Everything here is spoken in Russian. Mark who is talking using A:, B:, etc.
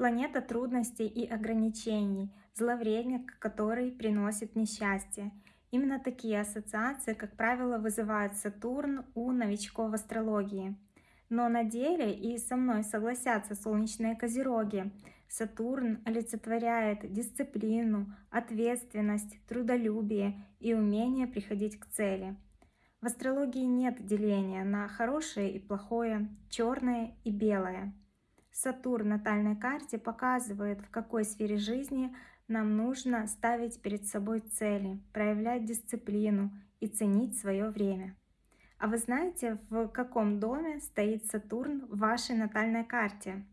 A: Планета трудностей и ограничений, зловредник, который приносит несчастье. Именно такие ассоциации, как правило, вызывает Сатурн у новичков в астрологии. Но на деле и со мной согласятся солнечные козероги. Сатурн олицетворяет дисциплину, ответственность, трудолюбие и умение приходить к цели. В астрологии нет деления на хорошее и плохое, черное и белое. Сатурн в натальной карте показывает, в какой сфере жизни нам нужно ставить перед собой цели, проявлять дисциплину и ценить свое время. А вы знаете, в каком доме стоит Сатурн в вашей натальной карте?